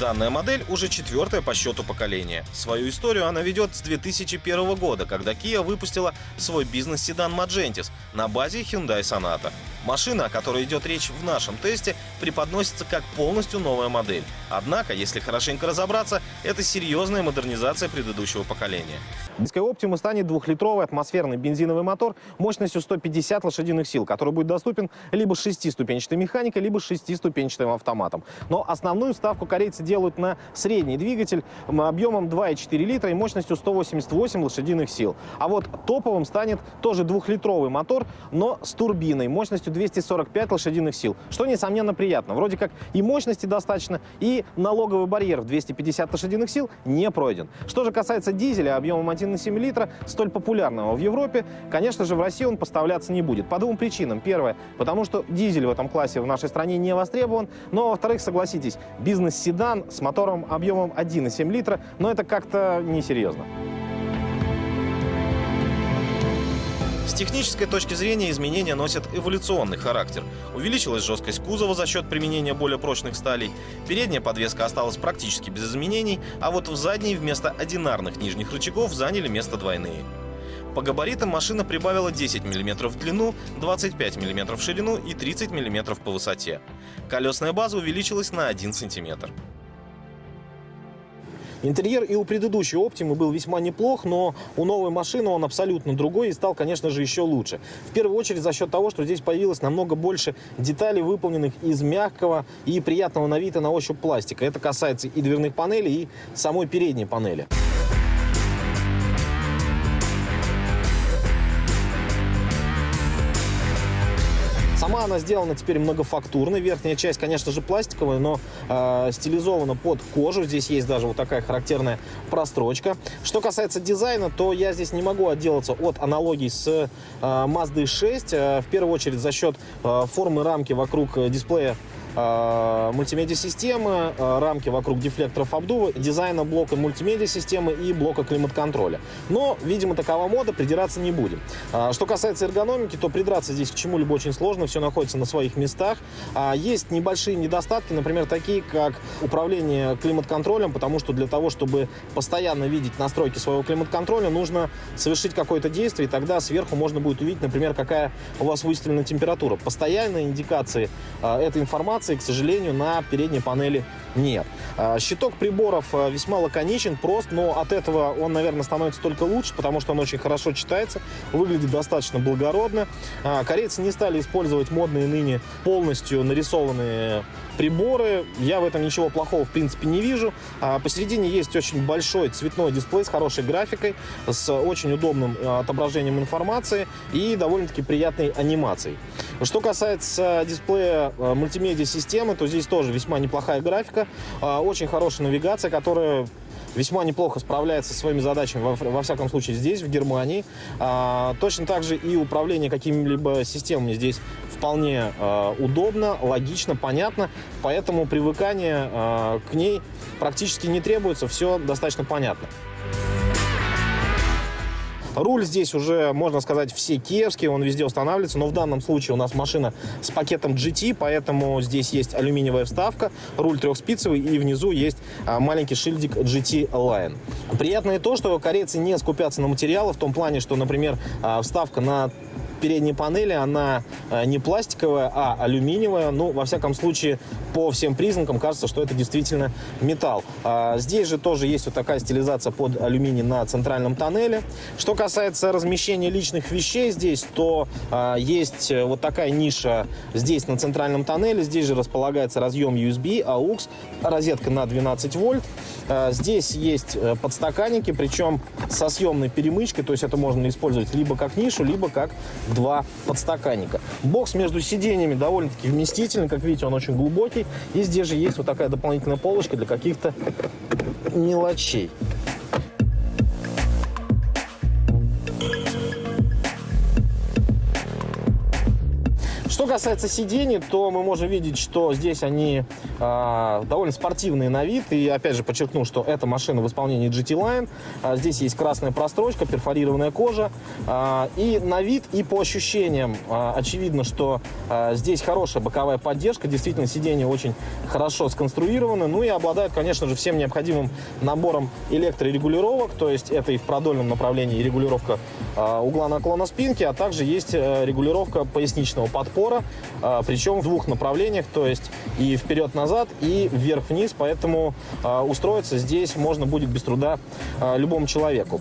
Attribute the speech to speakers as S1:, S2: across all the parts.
S1: Данная модель уже четвертая по счету поколения. Свою историю она ведет с 2001 года, когда Kia выпустила свой бизнес-седан Magentis на базе Hyundai Sonata. Машина, о которой идет речь в нашем тесте, преподносится как полностью новая модель. Однако, если хорошенько разобраться, это серьезная модернизация предыдущего поколения.
S2: Диско Optima станет двухлитровый атмосферный бензиновый мотор мощностью 150 лошадиных сил, который будет доступен либо шестиступенчатой механикой, либо шестиступенчатым автоматом. Но основную ставку корейцы делают на средний двигатель объемом 2,4 литра и мощностью 188 лошадиных сил. А вот топовым станет тоже двухлитровый мотор, но с турбиной мощностью 245 лошадиных сил, что, несомненно, приятно. Вроде как и мощности достаточно, и налоговый барьер в 250 лошадиных сил не пройден. Что же касается дизеля объемом 1,7 литра, столь популярного в Европе, конечно же, в России он поставляться не будет. По двум причинам. Первое, потому что дизель в этом классе в нашей стране не востребован. Но, во-вторых, согласитесь, бизнес-седан с мотором объемом 1,7 литра, но это как-то несерьезно.
S1: С технической точки зрения изменения носят эволюционный характер. Увеличилась жесткость кузова за счет применения более прочных сталей, передняя подвеска осталась практически без изменений, а вот в задней вместо одинарных нижних рычагов заняли место двойные. По габаритам машина прибавила 10 мм в длину, 25 мм в ширину и 30 мм по высоте. Колесная база увеличилась на 1 см.
S2: Интерьер и у предыдущей Optima был весьма неплох, но у новой машины он абсолютно другой и стал, конечно же, еще лучше. В первую очередь за счет того, что здесь появилось намного больше деталей, выполненных из мягкого и приятного на вид и на ощупь пластика. Это касается и дверных панелей, и самой передней панели. Она сделана теперь многофактурной. Верхняя часть, конечно же, пластиковая, но э, стилизована под кожу. Здесь есть даже вот такая характерная прострочка. Что касается дизайна, то я здесь не могу отделаться от аналогий с э, Mazda 6. Э, в первую очередь за счет э, формы рамки вокруг дисплея а, мультимедиа-системы, а, рамки вокруг дефлекторов обдува, дизайна блока мультимедиа-системы и блока климат-контроля. Но, видимо, такова мода, придираться не будем. А, что касается эргономики, то придраться здесь к чему-либо очень сложно, все находится на своих местах. Есть небольшие недостатки, например, такие, как управление климат-контролем, потому что для того, чтобы постоянно видеть настройки своего климат-контроля, нужно совершить какое-то действие, и тогда сверху можно будет увидеть, например, какая у вас выставлена температура. Постоянные индикации этой информации информации, к сожалению, на передней панели нет. А, щиток приборов а, весьма лаконичен, прост, но от этого он, наверное, становится только лучше, потому что он очень хорошо читается, выглядит достаточно благородно. А, корейцы не стали использовать модные ныне полностью нарисованные приборы. Я в этом ничего плохого, в принципе, не вижу. Посередине есть очень большой цветной дисплей с хорошей графикой, с очень удобным отображением информации и довольно-таки приятной анимацией. Что касается дисплея мультимедиа системы, то здесь тоже весьма неплохая графика, а, очень хорошая навигация, которая весьма неплохо справляется со своими задачами, во, всяком случае здесь, в Германии. А, точно так же и управление какими-либо системами здесь вполне а, удобно, логично, понятно, поэтому привыкание к ней практически не требуется, все достаточно понятно. Руль здесь уже, можно сказать, все киевские, он везде устанавливается, но в данном случае у нас машина с пакетом GT, поэтому здесь есть алюминиевая вставка, руль трехспицевый и внизу есть а, маленький шильдик GT Line. Приятно и то, что корейцы не скупятся на материалы в том плане, что, например, а, вставка на передней панели, она э, не пластиковая, а алюминиевая. Ну, во всяком случае, по всем признакам кажется, что это действительно металл. А, здесь же тоже есть вот такая стилизация под алюминий на центральном тоннеле. Что касается размещения личных вещей здесь, то а, есть вот такая ниша здесь на центральном тоннеле. Здесь же располагается разъем USB, AUX, розетка на 12 вольт. А, здесь есть э, подстаканники, причем со съемной перемычкой, то есть это можно использовать либо как нишу, либо как два подстаканника. Бокс между сиденьями довольно-таки вместительный, как видите, он очень глубокий. И здесь же есть вот такая дополнительная полочка для каких-то мелочей. Касается сидений, то мы можем видеть, что здесь они э, довольно спортивные на вид. И опять же подчеркну, что эта машина в исполнении GT Line. Э, здесь есть красная прострочка, перфорированная кожа. Э, и на вид, и по ощущениям э, очевидно, что э, здесь хорошая боковая поддержка. Действительно, сиденья очень хорошо сконструированы. Ну и обладают, конечно же, всем необходимым набором электрорегулировок. То есть это и в продольном направлении регулировка э, угла наклона спинки, а также есть э, регулировка поясничного подпора, причем в двух направлениях, то есть и вперед-назад, и вверх-вниз. Поэтому э, устроиться здесь можно будет без труда э, любому человеку.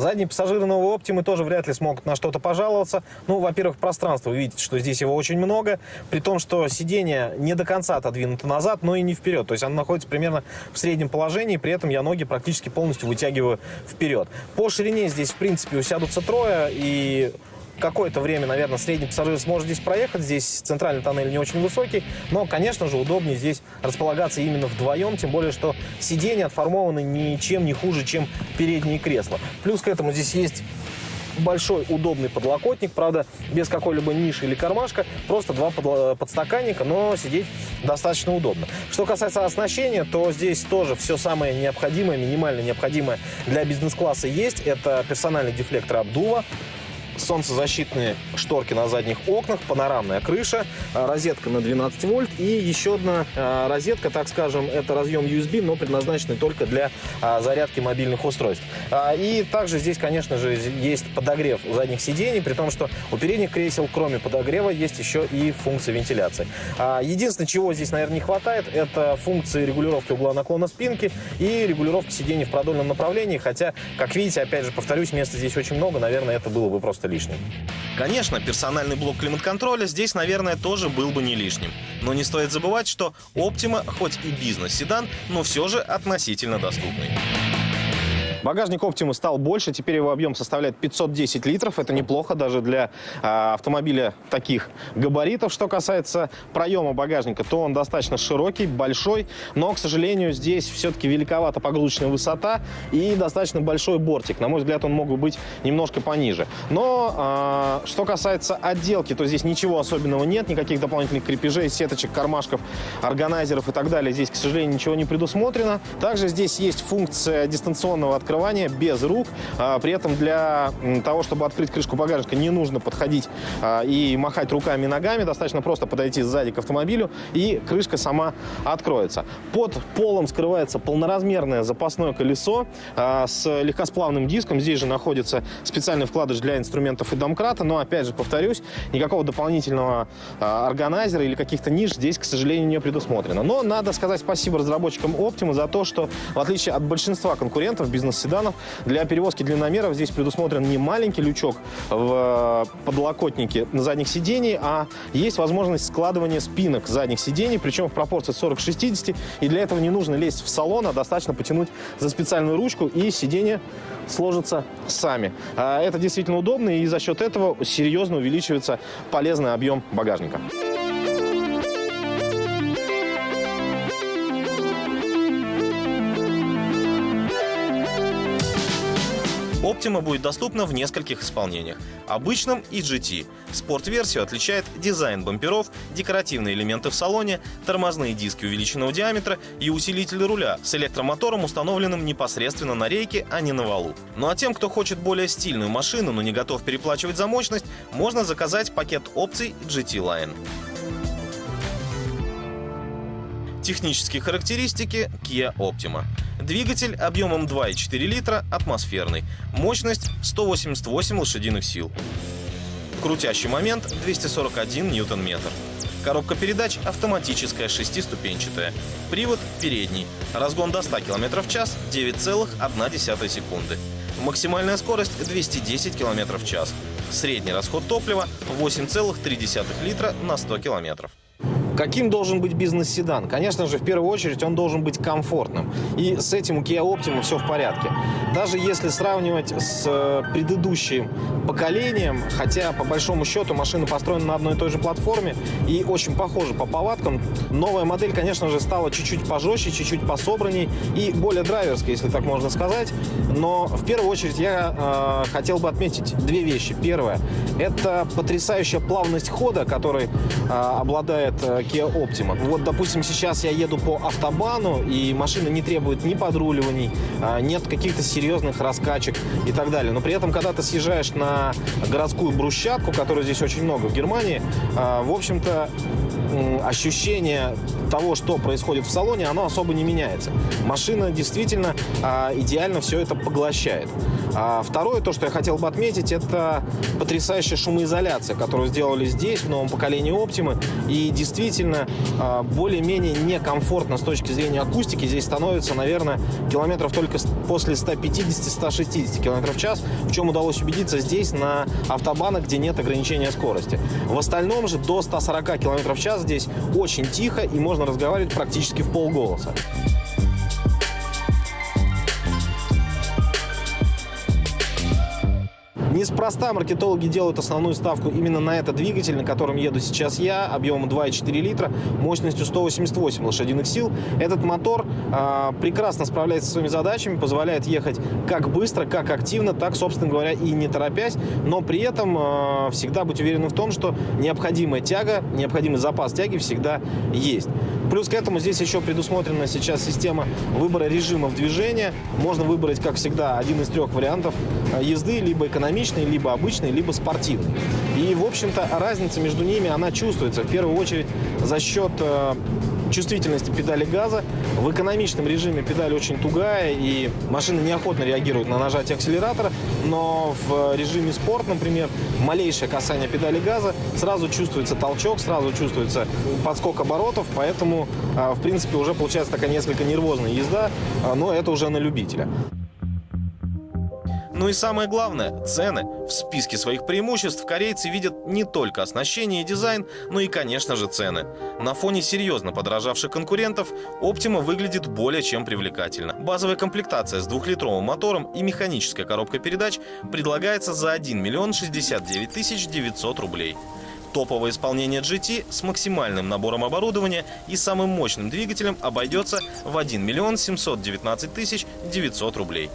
S2: Задние пассажиры новой Оптимы тоже вряд ли смогут на что-то пожаловаться. Ну, во-первых, пространство. Вы видите, что здесь его очень много. При том, что сиденье не до конца отодвинуто назад, но и не вперед. То есть оно находится примерно в среднем положении. При этом я ноги практически полностью вытягиваю вперед. По ширине здесь, в принципе, усядутся трое. И какое-то время, наверное, средний пассажир сможет здесь проехать. Здесь центральный тоннель не очень высокий, но, конечно же, удобнее здесь располагаться именно вдвоем, тем более, что сиденья отформованы ничем не хуже, чем передние кресла. Плюс к этому здесь есть большой удобный подлокотник, правда, без какой-либо ниши или кармашка, просто два подстаканника, но сидеть достаточно удобно. Что касается оснащения, то здесь тоже все самое необходимое, минимально необходимое для бизнес-класса есть. Это персональный дефлектор обдува, солнцезащитные шторки на задних окнах, панорамная крыша, а, розетка на 12 вольт и еще одна а, розетка, так скажем, это разъем USB, но предназначенный только для а, зарядки мобильных устройств. И также здесь, конечно же, есть подогрев задних сидений, при том, что у передних кресел, кроме подогрева, есть еще и функция вентиляции. Единственное, чего здесь, наверное, не хватает, это функции регулировки угла наклона спинки и регулировки сидений в продольном направлении, хотя, как видите, опять же, повторюсь, места здесь очень много, наверное, это было бы просто лишним.
S1: Конечно, персональный блок климат-контроля здесь, наверное, тоже был бы не лишним. Но не стоит забывать, что Optima хоть и бизнес-седан, но все же относительно доступный.
S2: Багажник Optima стал больше, теперь его объем составляет 510 литров. Это неплохо даже для э, автомобиля таких габаритов. Что касается проема багажника, то он достаточно широкий, большой, но, к сожалению, здесь все-таки великовата погрузочная высота и достаточно большой бортик. На мой взгляд, он мог бы быть немножко пониже. Но э, что касается отделки, то здесь ничего особенного нет, никаких дополнительных крепежей, сеточек, кармашков, органайзеров и так далее. Здесь, к сожалению, ничего не предусмотрено. Также здесь есть функция дистанционного открытия открывания без рук. А, при этом для того, чтобы открыть крышку багажника, не нужно подходить а, и махать руками и ногами. Достаточно просто подойти сзади к автомобилю, и крышка сама откроется. Под полом скрывается полноразмерное запасное колесо а, с легкосплавным диском. Здесь же находится специальный вкладыш для инструментов и домкрата. Но, опять же, повторюсь, никакого дополнительного органайзера или каких-то ниш здесь, к сожалению, не предусмотрено. Но надо сказать спасибо разработчикам Optima за то, что, в отличие от большинства конкурентов бизнес седанов. Для перевозки длинномеров здесь предусмотрен не маленький лючок в э, подлокотнике на задних сидений, а есть возможность складывания спинок задних сидений, причем в пропорции 40 к 60. И для этого не нужно лезть в салон, а достаточно потянуть за специальную ручку, и сиденья сложатся сами. А это действительно удобно, и за счет этого серьезно увеличивается полезный объем багажника.
S1: Optima будет доступна в нескольких исполнениях. Обычном и GT. Спорт-версию отличает дизайн бамперов, декоративные элементы в салоне, тормозные диски увеличенного диаметра и усилитель руля с электромотором, установленным непосредственно на рейке, а не на валу. Ну а тем, кто хочет более стильную машину, но не готов переплачивать за мощность, можно заказать пакет опций GT Line. Технические характеристики Kia Optima. Двигатель объемом 2,4 литра, атмосферный. Мощность 188 лошадиных сил. Крутящий момент 241 ньютон-метр. Коробка передач автоматическая шестиступенчатая. Привод передний. Разгон до 100 км в час 9,1 секунды. Максимальная скорость 210 км в час. Средний расход топлива 8,3 литра на 100 километров.
S2: Каким должен быть бизнес-седан? Конечно же, в первую очередь он должен быть комфортным. И с этим у Kia Optima все в порядке. Даже если сравнивать с э, предыдущим поколением, хотя по большому счету машина построена на одной и той же платформе и очень похожа по повадкам, новая модель, конечно же, стала чуть-чуть пожестче, чуть-чуть пособранней и более драйверской, если так можно сказать. Но в первую очередь я э, хотел бы отметить две вещи. Первое – это потрясающая плавность хода, которой э, обладает э, Kia Optima. Вот, допустим, сейчас я еду по автобану, и машина не требует ни подруливаний, э, нет каких-то серьезных раскачек и так далее. Но при этом, когда ты съезжаешь на городскую брусчатку, которой здесь очень много в Германии, э, в общем-то, ощущение того, что происходит в салоне, оно особо не меняется. Машина действительно а, идеально все это поглощает. А второе, то, что я хотел бы отметить, это потрясающая шумоизоляция, которую сделали здесь, в новом поколении Optima. И действительно, а, более-менее некомфортно с точки зрения акустики здесь становится, наверное, километров только после 150-160 км в час, в чем удалось убедиться здесь, на автобанах, где нет ограничения скорости. В остальном же до 140 км в час здесь очень тихо и можно разговаривать практически в полголоса. Неспроста маркетологи делают основную ставку именно на этот двигатель, на котором еду сейчас я, объемом 2,4 литра, мощностью 188 лошадиных сил. Этот мотор э, прекрасно справляется со своими задачами, позволяет ехать как быстро, как активно, так, собственно говоря, и не торопясь, но при этом э, всегда быть уверенным в том, что необходимая тяга, необходимый запас тяги всегда есть. Плюс к этому здесь еще предусмотрена сейчас система выбора режимов движения. Можно выбрать, как всегда, один из трех вариантов езды, либо экономичный, либо обычный, либо спортивный. И, в общем-то, разница между ними, она чувствуется. В первую очередь за счет э, чувствительности педали газа. В экономичном режиме педаль очень тугая, и машина неохотно реагирует на нажатие акселератора, но в режиме спорт, например, малейшее касание педали газа, сразу чувствуется толчок, сразу чувствуется подскок оборотов, поэтому, а, в принципе, уже получается такая несколько нервозная езда, а, но это уже на любителя.
S1: Ну и самое главное – цены. В списке своих преимуществ корейцы видят не только оснащение и дизайн, но и, конечно же, цены. На фоне серьезно подорожавших конкурентов Optima выглядит более чем привлекательно. Базовая комплектация с двухлитровым мотором и механическая коробка передач предлагается за 1 миллион 69 тысяч 900 рублей. Топовое исполнение GT с максимальным набором оборудования и самым мощным двигателем обойдется в 1 миллион 719 тысяч 900 рублей.